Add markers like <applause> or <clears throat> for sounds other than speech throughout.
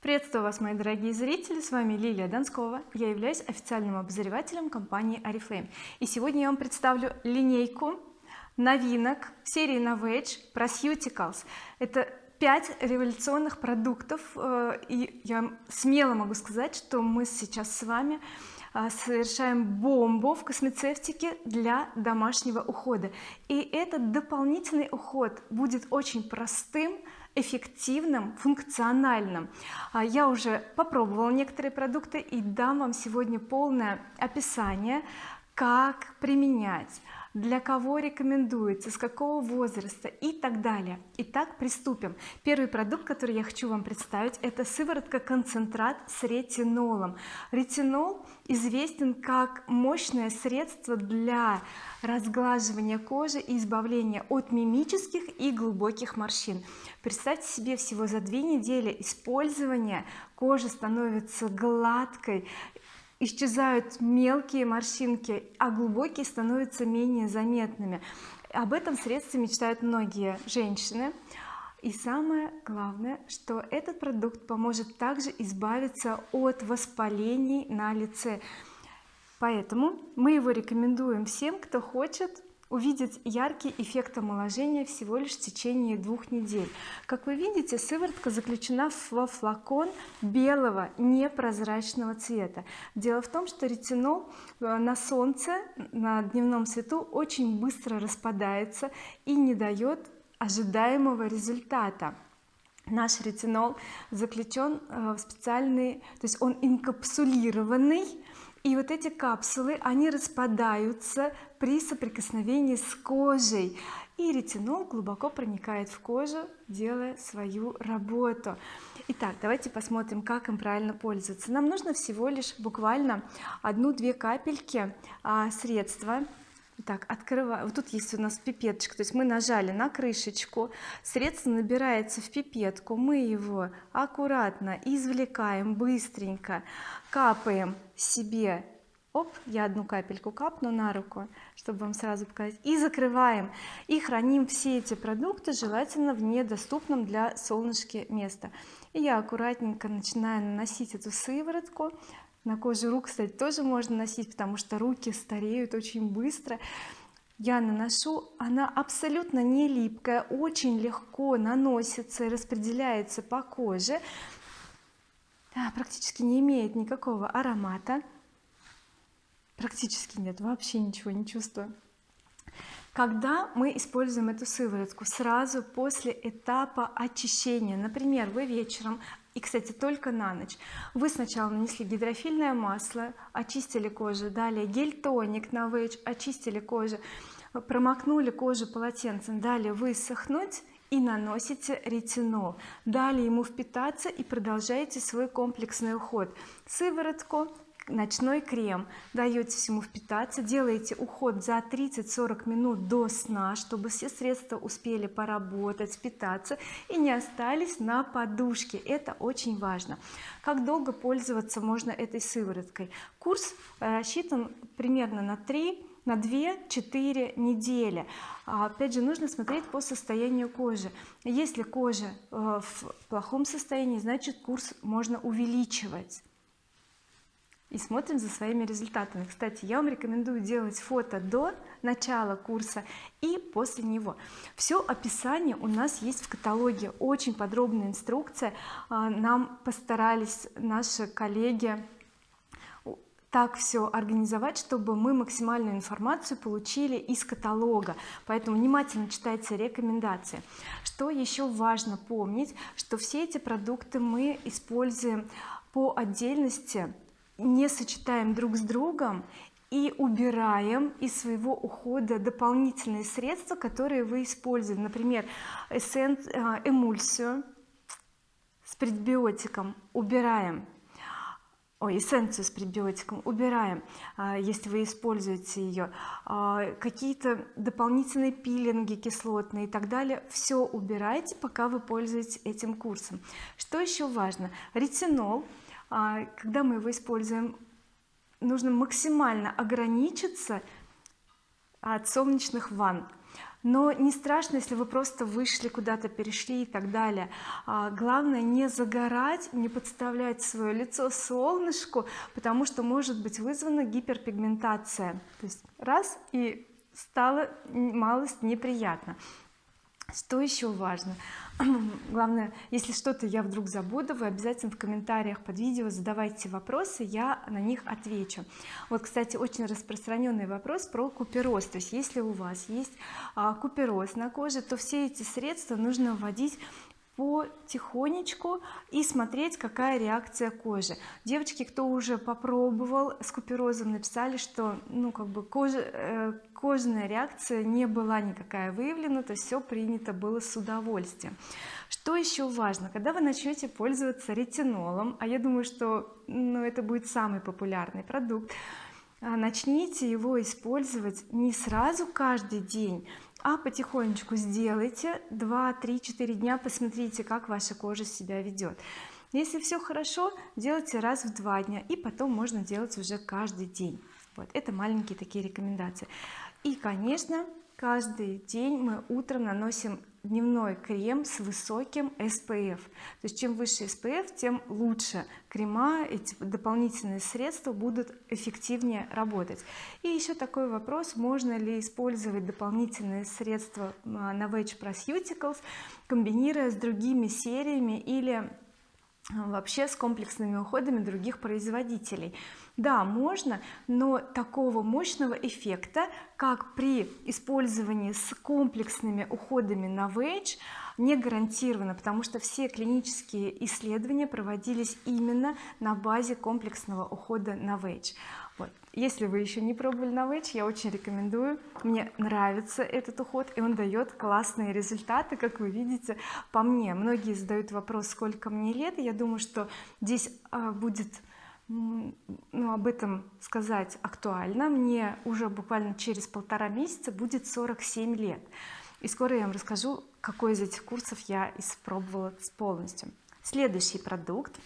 приветствую вас мои дорогие зрители. С вами Лилия Донскова. Я являюсь официальным обозревателем компании oriflame и сегодня я вам представлю линейку новинок серии Novage Prosuticals это 5 революционных продуктов э, и я смело могу сказать что мы сейчас с вами э, совершаем бомбу в космецевтике для домашнего ухода. И этот дополнительный уход будет очень простым эффективным функциональным. А, я уже попробовала некоторые продукты и дам вам сегодня полное описание как применять для кого рекомендуется с какого возраста и так далее. Итак приступим. Первый продукт который я хочу вам представить это сыворотка концентрат с ретинолом. Ретинол известен как мощное средство для разглаживания кожи и избавления от мимических и глубоких морщин. Представьте себе всего за две недели использования кожа становится гладкой исчезают мелкие морщинки а глубокие становятся менее заметными. Об этом средстве мечтают многие женщины. И самое главное что этот продукт поможет также избавиться от воспалений на лице. Поэтому мы его рекомендуем всем кто хочет увидеть яркий эффект омоложения всего лишь в течение двух недель. Как вы видите сыворотка заключена во флакон белого непрозрачного цвета. Дело в том что ретинол э, на солнце на дневном свету очень быстро распадается и не дает ожидаемого результата. Наш ретинол заключен э, в специальный то есть он инкапсулированный и вот эти капсулы они распадаются при соприкосновении с кожей. И ретинол глубоко проникает в кожу делая свою работу. Итак давайте посмотрим как им правильно пользоваться. Нам нужно всего лишь буквально одну-две капельки а, средства так открываю. Вот тут есть у нас пипеточка. То есть мы нажали на крышечку. Средство набирается в пипетку. Мы его аккуратно извлекаем быстренько. Капаем себе. Оп я одну капельку капну на руку чтобы вам сразу показать. И закрываем. И храним все эти продукты желательно в недоступном для солнышки места и я аккуратненько начинаю наносить эту сыворотку на коже рук кстати тоже можно носить потому что руки стареют очень быстро. Я наношу она абсолютно не липкая очень легко наносится и распределяется по коже. Практически не имеет никакого аромата. Практически нет вообще ничего не чувствую. Когда мы используем эту сыворотку? Сразу после этапа очищения. Например вы вечером и кстати только на ночь. Вы сначала нанесли гидрофильное масло очистили кожу далее гель-тоник на вейдж очистили кожу промокнули кожу полотенцем далее высохнуть и наносите ретинол. Далее ему впитаться и продолжаете свой комплексный уход. Сыворотку ночной крем даете всему впитаться делаете уход за 30-40 минут до сна чтобы все средства успели поработать впитаться и не остались на подушке. Это очень важно. Как долго пользоваться можно этой сывороткой? Курс э, рассчитан примерно на 3 на 2-4 недели. А, опять же нужно смотреть по состоянию кожи. Если кожа э, в плохом состоянии значит курс можно увеличивать и смотрим за своими результатами. Кстати я вам рекомендую делать фото до начала курса и после него. Все описание у нас есть в каталоге. Очень подробная инструкция. А, нам постарались наши коллеги так все организовать чтобы мы максимальную информацию получили из каталога. Поэтому внимательно читайте рекомендации. Что еще важно помнить что все эти продукты мы используем по отдельности не сочетаем друг с другом и убираем из своего ухода дополнительные средства которые вы используете. Например эссен, а, эмульсию с предбиотиком убираем. Ой эссенцию с предбиотиком убираем а, если вы используете ее а, какие-то дополнительные пилинги кислотные и так далее. Все убирайте пока вы пользуетесь этим курсом. Что еще важно? Ретинол когда мы его используем нужно максимально ограничиться от солнечных ванн. Но не страшно если вы просто вышли куда-то перешли и так далее. А, главное не загорать не подставлять свое лицо солнышку потому что может быть вызвана гиперпигментация. То есть раз и стало малость неприятно что еще важно? <clears throat> Главное если что-то я вдруг забуду вы обязательно в комментариях под видео задавайте вопросы я на них отвечу. Вот кстати очень распространенный вопрос про купероз. То есть если у вас есть а, купероз на коже то все эти средства нужно вводить потихонечку и смотреть какая реакция кожи. Девочки кто уже попробовал с куперозом написали что ну как бы кожа э, кожная реакция не была никакая выявлена то все принято было с удовольствием. Что еще важно? Когда вы начнете пользоваться ретинолом а я думаю что ну, это будет самый популярный продукт а, начните его использовать не сразу каждый день а потихонечку сделайте 2 3 4 дня посмотрите как ваша кожа себя ведет если все хорошо делайте раз в два дня и потом можно делать уже каждый день. Вот это маленькие такие рекомендации и конечно каждый день мы утром наносим дневной крем с высоким SPF то есть чем выше SPF тем лучше крема эти дополнительные средства будут эффективнее работать. И еще такой вопрос можно ли использовать дополнительные средства а, на Veg Proceuticals комбинируя с другими сериями или а, вообще с комплексными уходами других производителей да можно но такого мощного эффекта как при использовании с комплексными уходами на Veg не гарантировано потому что все клинические исследования проводились именно на базе комплексного ухода на Veg вот. Если вы еще не пробовали Veg я очень рекомендую. Мне нравится этот уход и он дает классные результаты как вы видите по мне. Многие задают вопрос сколько мне лет я думаю что здесь а, будет ну, об этом сказать актуально. Мне уже буквально через полтора месяца будет 47 лет. И скоро я вам расскажу какой из этих курсов я испробовала полностью. Следующий продукт.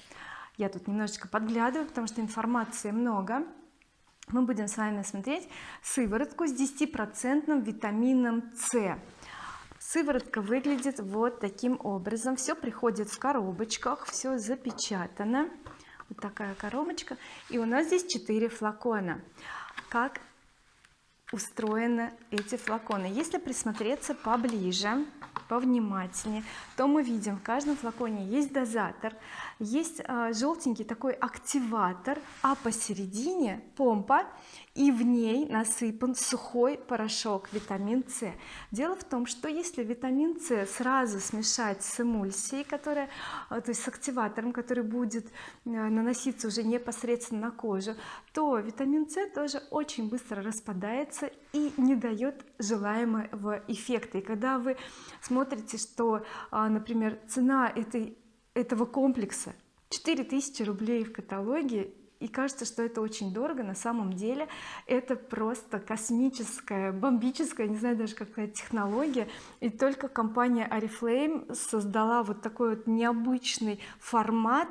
Я тут немножечко подглядываю потому что информации много мы будем с вами смотреть сыворотку с 10% витамином С. Сыворотка выглядит вот таким образом. Все приходит в коробочках все запечатано. Вот такая коробочка. И у нас здесь 4 флакона. Как устроены эти флаконы. Если присмотреться поближе повнимательнее то мы видим в каждом флаконе есть дозатор есть э, желтенький такой активатор а посередине помпа и в ней насыпан сухой порошок витамин С. Дело в том что если витамин С сразу смешать с эмульсией которая э, то есть с активатором который будет э, наноситься уже непосредственно на кожу то витамин С тоже очень быстро распадается и не дает желаемого эффекта. И когда вы смотрите что а, например цена этой этого комплекса 4000 рублей в каталоге и кажется что это очень дорого. На самом деле это просто космическая бомбическая не знаю даже какая технология. И только компания oriflame создала вот такой вот необычный формат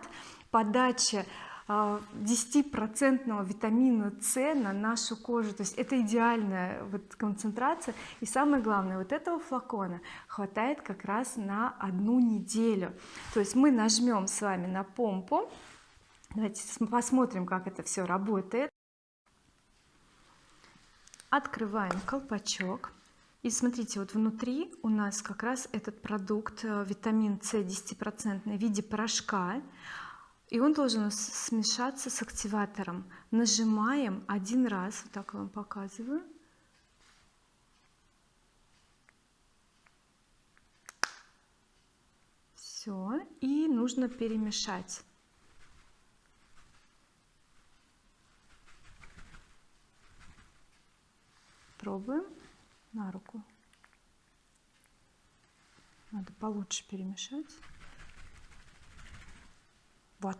подачи 10% витамина С на нашу кожу. То есть это идеальная вот концентрация. И самое главное вот этого флакона хватает как раз на одну неделю. То есть мы нажмем с вами на помпу давайте посмотрим как это все работает. Открываем колпачок. И смотрите вот внутри у нас как раз этот продукт э, витамин С 10% в виде порошка. И он должен смешаться с активатором. Нажимаем один раз. Вот так вам показываю. Все и нужно перемешать пробуем на руку. Надо получше перемешать. Вот.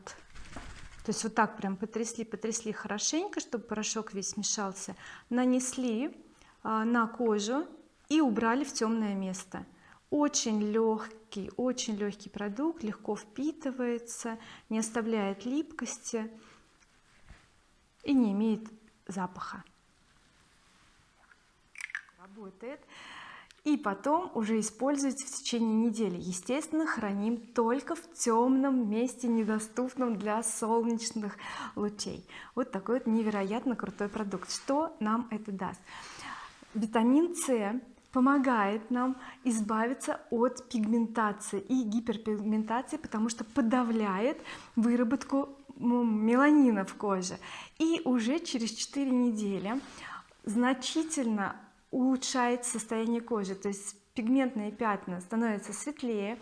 То есть вот так прям потрясли потрясли хорошенько чтобы порошок весь смешался. Нанесли а, на кожу и убрали в темное место. Очень легкий очень легкий продукт легко впитывается не оставляет липкости и не имеет запаха работает и потом уже используйте в течение недели. Естественно храним только в темном месте недоступном для солнечных лучей. Вот такой вот невероятно крутой продукт. Что нам это даст? Витамин С помогает нам избавиться от пигментации и гиперпигментации потому что подавляет выработку меланина в коже. И уже через 4 недели значительно улучшает состояние кожи. То есть пигментные пятна становятся светлее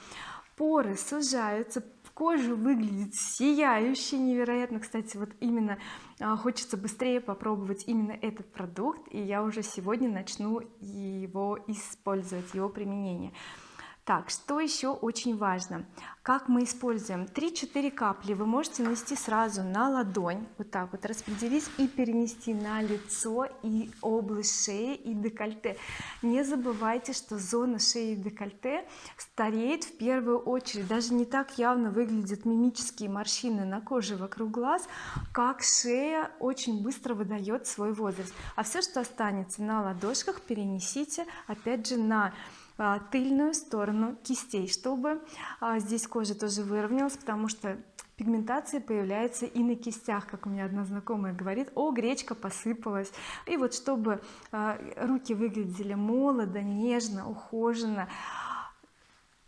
поры сужаются кожа выглядит сияюще невероятно. Кстати вот именно а, хочется быстрее попробовать именно этот продукт и я уже сегодня начну его использовать его применение так что еще очень важно? Как мы используем? 3-4 капли вы можете нанести сразу на ладонь вот так вот распределить и перенести на лицо и область шеи и декольте. Не забывайте что зона шеи и декольте стареет в первую очередь. Даже не так явно выглядят мимические морщины на коже вокруг глаз как шея очень быстро выдает свой возраст. А все что останется на ладошках перенесите опять же на тыльную сторону кистей чтобы а, здесь кожа тоже выровнялась потому что пигментация появляется и на кистях как у меня одна знакомая говорит. О гречка посыпалась и вот чтобы а, руки выглядели молодо нежно ухоженно.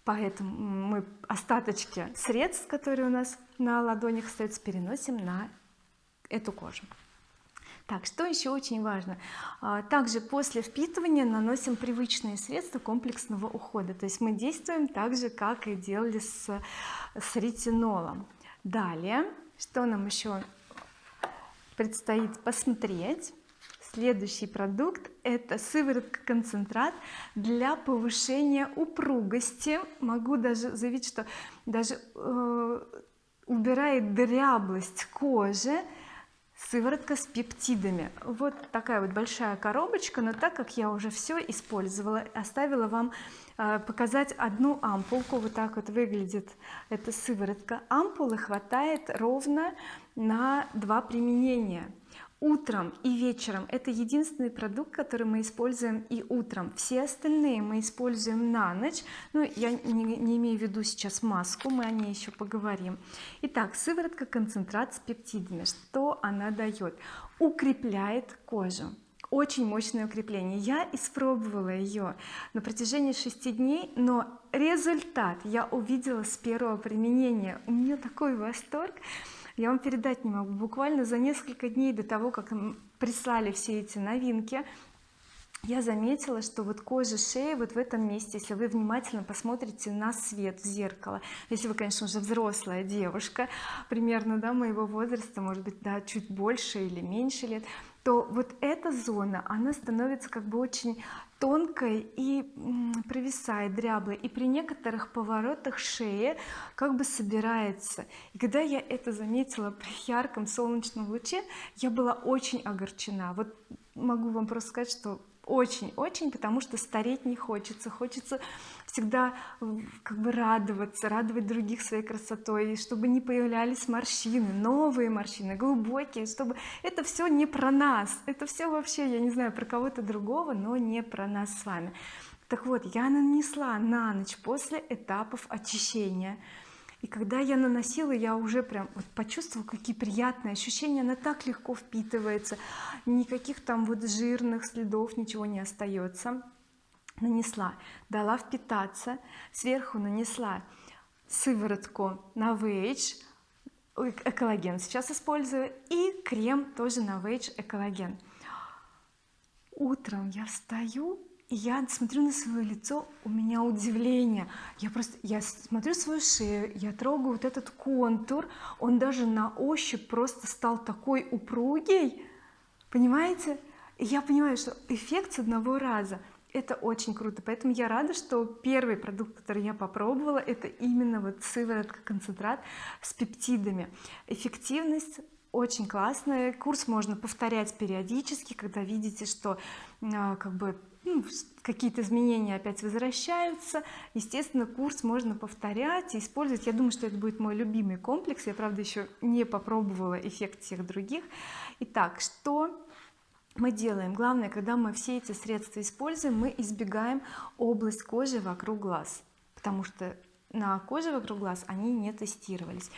Поэтому мы остаточки средств которые у нас на ладонях остаются переносим на эту кожу так что еще очень важно? А, также после впитывания наносим привычные средства комплексного ухода. То есть мы действуем так же как и делали с, с ретинолом. Далее что нам еще предстоит посмотреть? Следующий продукт это сыворотка концентрат для повышения упругости. Могу даже заявить что даже э, убирает дряблость кожи сыворотка с пептидами. Вот такая вот большая коробочка но так как я уже все использовала оставила вам э, показать одну ампулку. Вот так вот выглядит эта сыворотка. Ампулы хватает ровно на два применения утром и вечером. Это единственный продукт который мы используем и утром. Все остальные мы используем на ночь. Ну я не, не имею в виду сейчас маску мы о ней еще поговорим. Итак сыворотка концентрат с пептидами. Что она дает? Укрепляет кожу. Очень мощное укрепление. Я испробовала ее на протяжении 6 дней но результат я увидела с первого применения. У меня такой восторг я вам передать не могу. Буквально за несколько дней до того как прислали все эти новинки я заметила что вот кожа шеи вот в этом месте если вы внимательно посмотрите на свет в зеркало если вы конечно уже взрослая девушка примерно да моего возраста может быть да чуть больше или меньше лет то вот эта зона она становится как бы очень тонкой и провисает дряблой и при некоторых поворотах шеи как бы собирается. И когда я это заметила при ярком солнечном луче я была очень огорчена. Вот могу вам просто сказать что очень-очень потому что стареть не хочется. Хочется всегда как бы радоваться радовать других своей красотой чтобы не появлялись морщины новые морщины глубокие чтобы это все не про нас. Это все вообще я не знаю про кого-то другого но не про нас с вами. Так вот я нанесла на ночь после этапов очищения и когда я наносила я уже прям вот почувствовала какие приятные ощущения. Она так легко впитывается. Никаких там вот жирных следов ничего не остается. Нанесла. Дала впитаться. Сверху нанесла сыворотку на Novage экологен сейчас использую и крем тоже на Novage экологен. Утром я встаю я смотрю на свое лицо у меня удивление. Я просто я смотрю свою шею я трогаю вот этот контур. Он даже на ощупь просто стал такой упругий понимаете? И я понимаю что эффект с одного раза. Это очень круто. Поэтому я рада что первый продукт который я попробовала это именно вот сыворотка концентрат с пептидами. Эффективность очень классная. Курс можно повторять периодически когда видите что а, как бы ну, какие-то изменения опять возвращаются. Естественно курс можно повторять и использовать. Я думаю что это будет мой любимый комплекс. Я правда еще не попробовала эффект всех других. Итак что мы делаем? Главное когда мы все эти средства используем мы избегаем область кожи вокруг глаз потому что на коже вокруг глаз они не тестировались.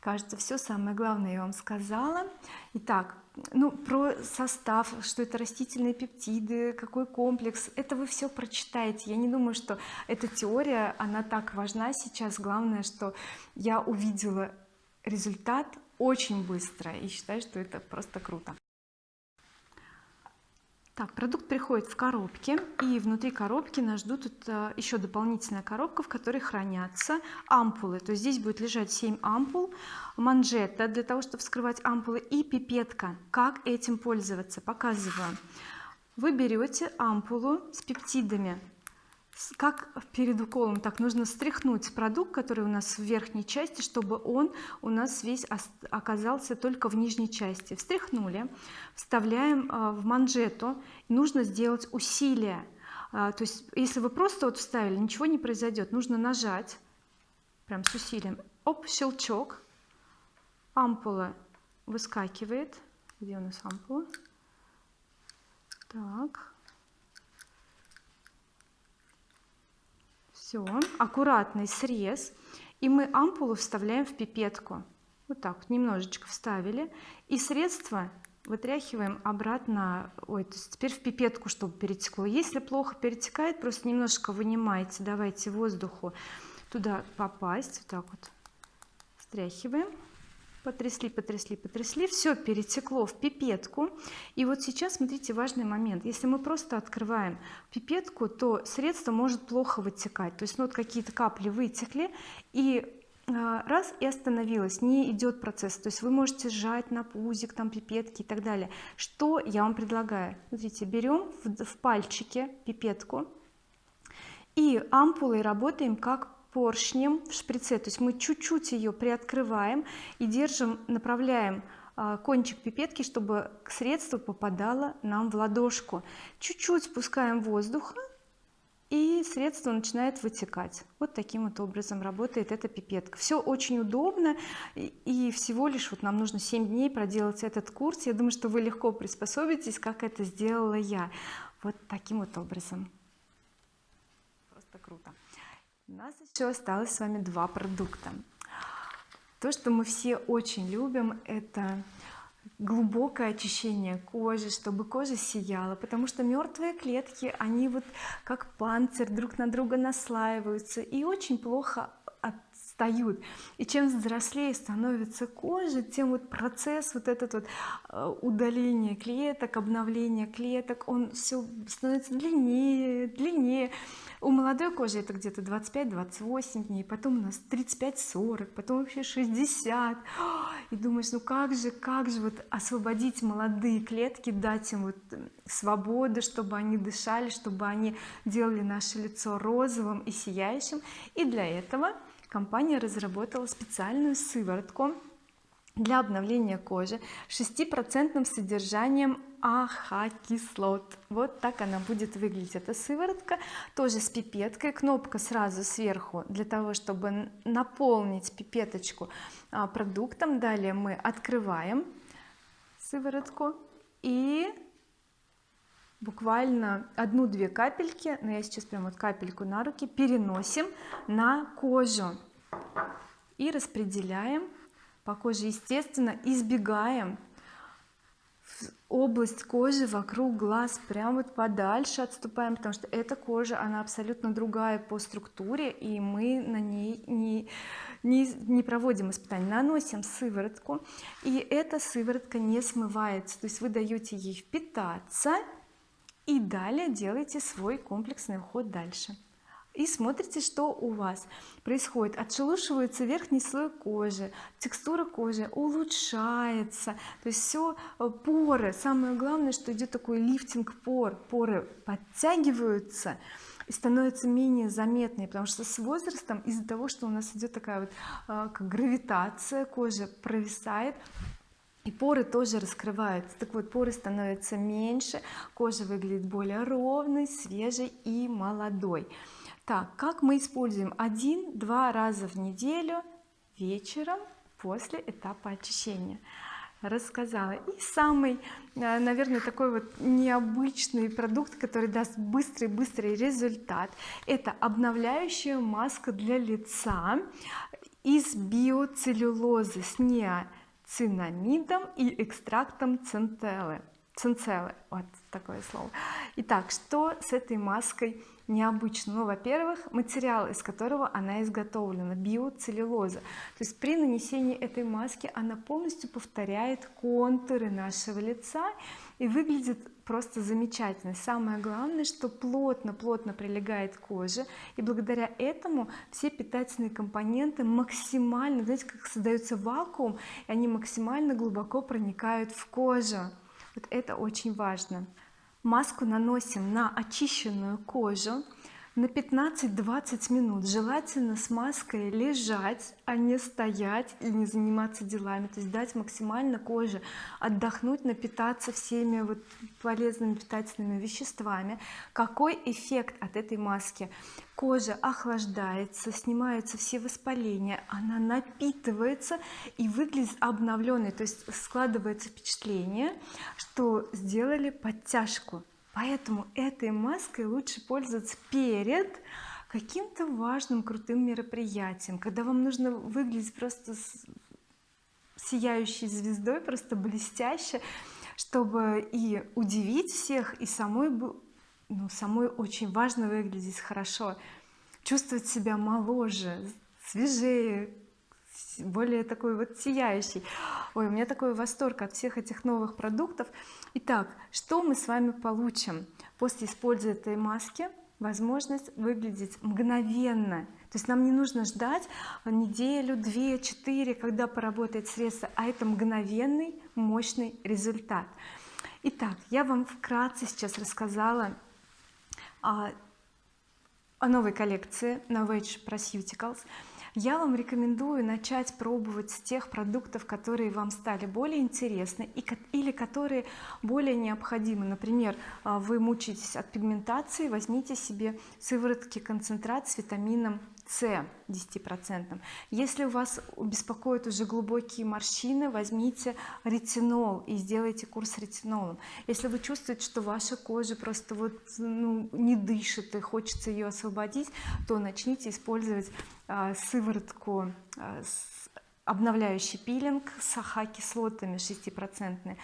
Кажется все самое главное я вам сказала. Итак ну про состав что это растительные пептиды какой комплекс. Это вы все прочитаете. Я не думаю что эта теория она так важна сейчас. Главное что я увидела результат очень быстро и считаю что это просто круто так продукт приходит в коробке и внутри коробки нас ждут тут э, еще дополнительная коробка в которой хранятся ампулы. То есть здесь будет лежать 7 ампул манжета для того чтобы вскрывать ампулы и пипетка. Как этим пользоваться? Показываю. Вы берете ампулу с пептидами как перед уколом так нужно стряхнуть продукт который у нас в верхней части чтобы он у нас весь оказался только в нижней части. Встряхнули вставляем а, в манжету. Нужно сделать усилие. А, то есть если вы просто вот вставили ничего не произойдет. Нужно нажать прям с усилием. Оп щелчок. Ампула выскакивает. Где у нас ампула? Так все аккуратный срез и мы ампулу вставляем в пипетку. Вот так вот немножечко вставили. И средство вытряхиваем обратно ой то есть теперь в пипетку чтобы перетекло. Если плохо перетекает просто немножко вынимайте давайте воздуху туда попасть. Вот так вот стряхиваем потрясли потрясли потрясли. Все перетекло в пипетку. И вот сейчас смотрите важный момент. Если мы просто открываем пипетку то средство может плохо вытекать. То есть ну, вот какие-то капли вытекли и а, раз и остановилось. Не идет процесс. То есть вы можете сжать на пузик там пипетки и так далее. Что я вам предлагаю? Смотрите берем в, в пальчике пипетку и ампулой работаем как поршнем в шприце. То есть мы чуть-чуть ее приоткрываем и держим направляем а, кончик пипетки чтобы средство попадало нам в ладошку. Чуть-чуть спускаем воздуха и средство начинает вытекать. Вот таким вот образом работает эта пипетка. Все очень удобно и всего лишь вот нам нужно 7 дней проделать этот курс. Я думаю что вы легко приспособитесь как это сделала я. Вот таким вот образом. Просто круто у нас еще осталось с вами два продукта. То что мы все очень любим это глубокое очищение кожи чтобы кожа сияла потому что мертвые клетки они вот как панцирь друг на друга наслаиваются и очень плохо отстают. И чем взрослее становится кожа тем вот процесс вот этот вот э, удаление клеток обновление клеток он все становится длиннее длиннее. У молодой кожи это где-то 25-28 дней потом у нас 35-40 потом вообще 60 и думаешь ну как же как же вот освободить молодые клетки дать им вот свободу чтобы они дышали чтобы они делали наше лицо розовым и сияющим. И для этого компания разработала специальную сыворотку для обновления кожи 6% содержанием АХ кислот вот так она будет выглядеть эта сыворотка. Тоже с пипеткой. Кнопка сразу сверху для того чтобы наполнить пипеточку а, продуктом. Далее мы открываем сыворотку и буквально одну-две капельки но я сейчас прям вот капельку на руки переносим на кожу и распределяем по коже. Естественно избегаем область кожи вокруг глаз прям вот подальше отступаем потому что эта кожа она абсолютно другая по структуре и мы на ней не не, не проводим испытаний наносим сыворотку и эта сыворотка не смывается. То есть вы даете ей впитаться и далее делайте свой комплексный уход дальше. И смотрите что у вас происходит. Отшелушивается верхний слой кожи текстура кожи улучшается. То есть все э, поры. Самое главное что идет такой лифтинг пор. Поры подтягиваются и становятся менее заметные потому что с возрастом из-за того что у нас идет такая вот э, как гравитация кожи провисает и поры тоже раскрываются. Так вот поры становятся меньше кожа выглядит более ровной свежей и молодой. Так как мы используем один-два раза в неделю вечером после этапа очищения? Рассказала. И самый э, наверное такой вот необычный продукт который даст быстрый быстрый результат это обновляющая маска для лица из биоцеллюлозы с неоцинамидом и экстрактом центеллы. Цинцеллы вот такое слово. Итак что с этой маской необычно? Ну во-первых материал из которого она изготовлена биоцеллюлоза. То есть при нанесении этой маски она полностью повторяет контуры нашего лица и выглядит просто замечательно. Самое главное что плотно плотно прилегает к коже и благодаря этому все питательные компоненты максимально знаете как создается вакуум и они максимально глубоко проникают в кожу. Вот это очень важно. Маску наносим на очищенную кожу на 15-20 минут. Желательно с маской лежать а не стоять и не заниматься делами. То есть дать максимально коже отдохнуть напитаться всеми вот полезными питательными веществами. Какой эффект от этой маски? Кожа охлаждается снимаются все воспаления она напитывается и выглядит обновленной то есть складывается впечатление что сделали подтяжку поэтому этой маской лучше пользоваться перед каким-то важным крутым мероприятием когда вам нужно выглядеть просто сияющей звездой просто блестяще чтобы и удивить всех и самой ну, самой очень важно выглядеть хорошо чувствовать себя моложе свежее более такой вот сияющий. Ой у меня такой восторг от всех этих новых продуктов. Итак что мы с вами получим? После использования этой маски возможность выглядеть мгновенно. То есть нам не нужно ждать неделю две четыре когда поработает средство а это мгновенный мощный результат. Итак я вам вкратце сейчас рассказала о, о новой коллекции Novage Proceuticals я вам рекомендую начать пробовать с тех продуктов которые вам стали более интересны и, или которые более необходимы. Например а, вы мучаетесь от пигментации возьмите себе сыворотки концентрат с витамином с 10 если у вас беспокоят уже глубокие морщины возьмите ретинол и сделайте курс ретинолом. Если вы чувствуете что ваша кожа просто вот ну, не дышит и хочется ее освободить то начните использовать а, сыворотку а, с обновляющий пилинг с аха кислотами 6%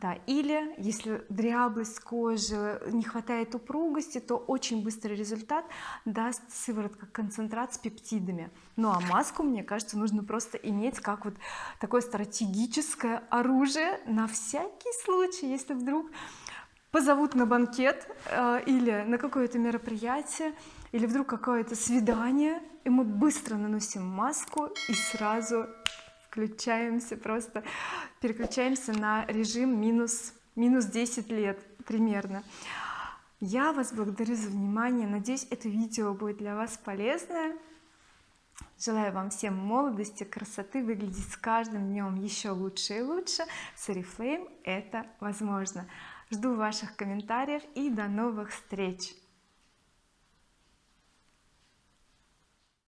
да или если дряблость кожи не хватает упругости то очень быстрый результат даст сыворотка концентрат с пептидами. Ну а маску мне кажется нужно просто иметь как вот такое стратегическое оружие на всякий случай если вдруг позовут на банкет э, или на какое-то мероприятие или вдруг какое-то свидание и мы быстро наносим маску и сразу включаемся просто переключаемся на режим минус минус 10 лет примерно. Я вас благодарю за внимание. Надеюсь это видео будет для вас полезное. Желаю вам всем молодости красоты выглядеть с каждым днем еще лучше и лучше. С oriflame это возможно. Жду ваших комментариев и до новых встреч